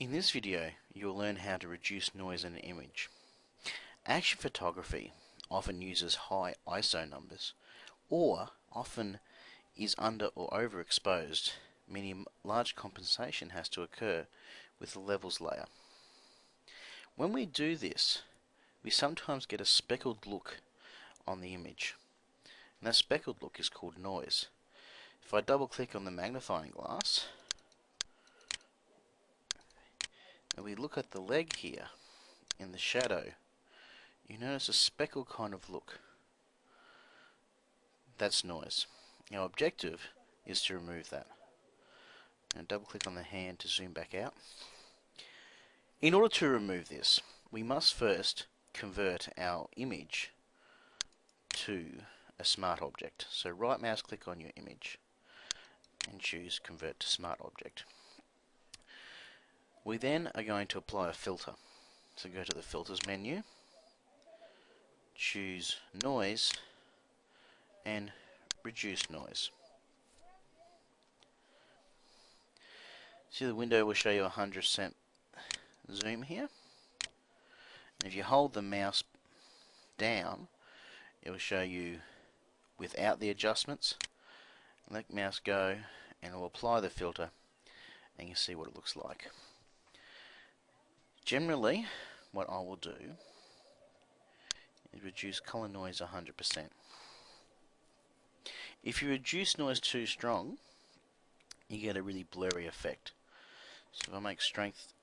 In this video, you'll learn how to reduce noise in an image. Action photography often uses high ISO numbers, or often is under or overexposed, meaning large compensation has to occur with the levels layer. When we do this, we sometimes get a speckled look on the image. And that speckled look is called noise. If I double click on the magnifying glass, and we look at the leg here in the shadow, you notice a speckled kind of look. That's noise. Our objective is to remove that. And double click on the hand to zoom back out. In order to remove this, we must first convert our image to a smart object. So right mouse click on your image and choose convert to smart object. We then are going to apply a filter. So go to the filters menu, choose noise and reduce noise. See the window will show you a 100% zoom here. And if you hold the mouse down, it will show you without the adjustments. Let mouse go and it will apply the filter and you see what it looks like. Generally, what I will do is reduce color noise 100%. If you reduce noise too strong, you get a really blurry effect. So if I make strength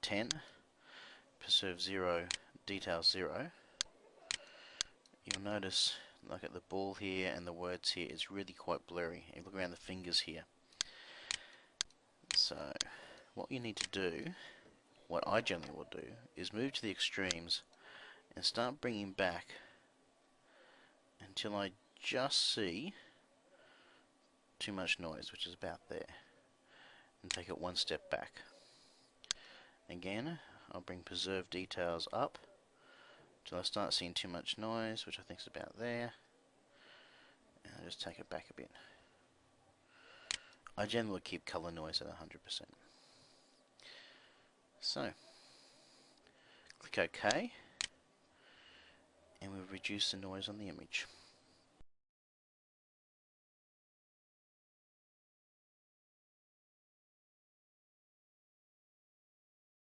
10, preserve 0, detail 0, you'll notice, look at the ball here and the words here, it's really quite blurry. You look around the fingers here. So, what you need to do what I generally will do is move to the extremes and start bringing back until I just see too much noise, which is about there, and take it one step back. Again, I'll bring preserve details up until I start seeing too much noise, which I think is about there, and I'll just take it back a bit. I generally keep color noise at 100%. So, click OK, and we've reduced the noise on the image.